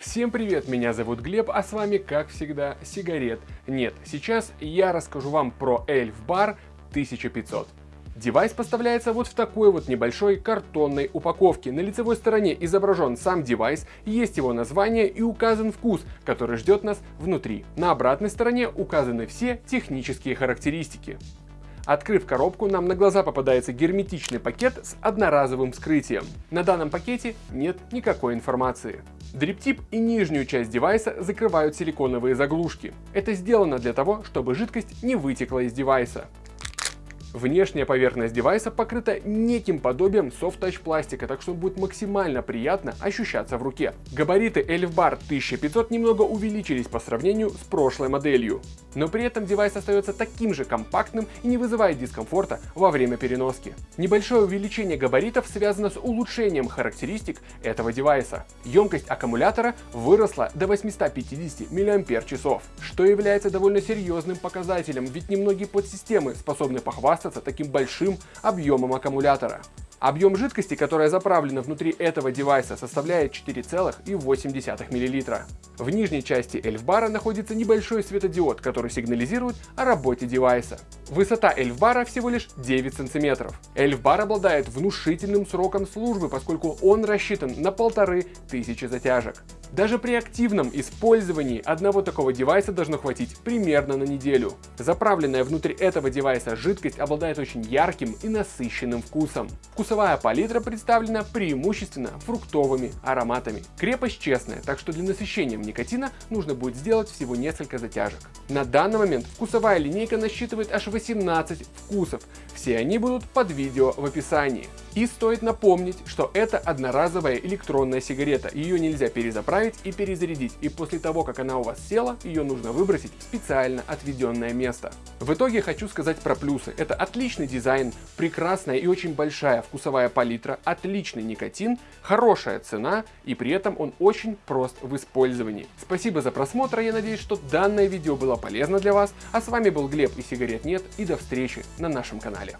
Всем привет, меня зовут Глеб, а с вами, как всегда, сигарет нет. Сейчас я расскажу вам про Elf Bar 1500. Девайс поставляется вот в такой вот небольшой картонной упаковке. На лицевой стороне изображен сам девайс, есть его название и указан вкус, который ждет нас внутри. На обратной стороне указаны все технические характеристики. Открыв коробку, нам на глаза попадается герметичный пакет с одноразовым вскрытием. На данном пакете нет никакой информации. Дриптип и нижнюю часть девайса закрывают силиконовые заглушки. Это сделано для того, чтобы жидкость не вытекла из девайса. Внешняя поверхность девайса покрыта неким подобием софт-тач пластика, так что он будет максимально приятно ощущаться в руке. Габариты Elf Bar 1500 немного увеличились по сравнению с прошлой моделью. Но при этом девайс остается таким же компактным и не вызывает дискомфорта во время переноски. Небольшое увеличение габаритов связано с улучшением характеристик этого девайса. Емкость аккумулятора выросла до 850 мАч, что является довольно серьезным показателем, ведь немногие подсистемы способны похвастаться похвастаться таким большим объемом аккумулятора. Объем жидкости, которая заправлена внутри этого девайса, составляет 4,8 мл. В нижней части эльфбара находится небольшой светодиод, который сигнализирует о работе девайса. Высота эльфбара всего лишь 9 см. Эльфбар обладает внушительным сроком службы, поскольку он рассчитан на полторы тысячи затяжек. Даже при активном использовании одного такого девайса должно хватить примерно на неделю. Заправленная внутрь этого девайса жидкость обладает очень ярким и насыщенным вкусом. Вкусовая палитра представлена преимущественно фруктовыми ароматами. Крепость честная, так что для насыщения никотина нужно будет сделать всего несколько затяжек. На данный момент вкусовая линейка насчитывает аж 18 вкусов. Все они будут под видео в описании. И стоит напомнить, что это одноразовая электронная сигарета. Ее нельзя перезаправить и перезарядить. И после того, как она у вас села, ее нужно выбросить в специально отведенное место. В итоге хочу сказать про плюсы. Это отличный дизайн, прекрасная и очень большая вкусовая палитра, отличный никотин, хорошая цена и при этом он очень прост в использовании. Спасибо за просмотр, я надеюсь, что данное видео было полезно для вас. А с вами был Глеб и сигарет нет и до встречи на нашем канале.